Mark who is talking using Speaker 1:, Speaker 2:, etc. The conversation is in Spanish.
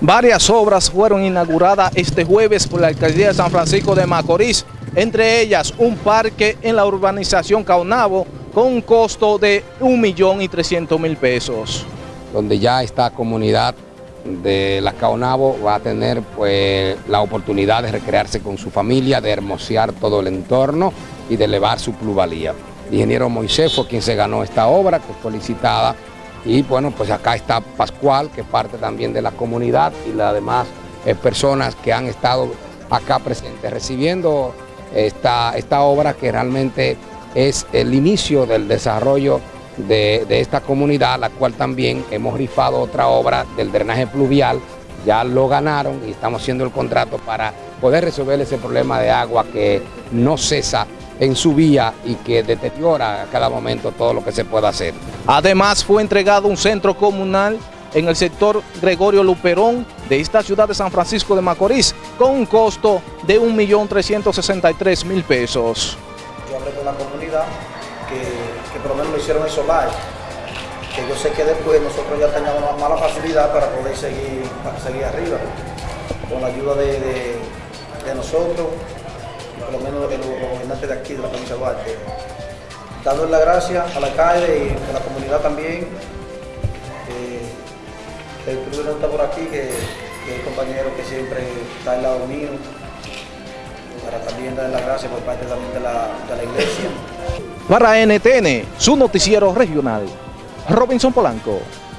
Speaker 1: Varias obras fueron inauguradas este jueves por la Alcaldía de San Francisco de Macorís, entre ellas un parque en la urbanización Caunabo con un costo de 1.300.000 pesos.
Speaker 2: Donde ya esta comunidad de la Caonabo va a tener pues, la oportunidad de recrearse con su familia, de hermosear todo el entorno y de elevar su plusvalía. El ingeniero Moisés fue quien se ganó esta obra, que fue licitada y bueno, pues acá está Pascual, que parte también de la comunidad y las demás eh, personas que han estado acá presentes recibiendo esta, esta obra que realmente es el inicio del desarrollo de, de, esta comunidad, la cual también hemos rifado otra obra del drenaje pluvial, ya lo ganaron y estamos haciendo el contrato para poder resolver ese problema de agua que no cesa en su vía y que deteriora a cada momento todo lo que se pueda hacer.
Speaker 1: Además fue entregado un centro comunal en el sector Gregorio Luperón de esta ciudad de San Francisco de Macorís con un costo de 1.363.000 pesos.
Speaker 3: Yo hablé con la comunidad que, por lo menos lo hicieron en solar, que yo sé que después nosotros ya teníamos una mala facilidad para poder seguir, para seguir arriba, con la ayuda de nosotros, por lo menos de los gobernantes de aquí, de la provincia de Duarte. Dándole las gracias al alcalde y a la comunidad también. Eh, el club no está por aquí, que, que es el compañero que siempre está al lado mío, para también darle las gracias por parte también de la, de la iglesia.
Speaker 1: Para NTN, su noticiero regional, Robinson Polanco.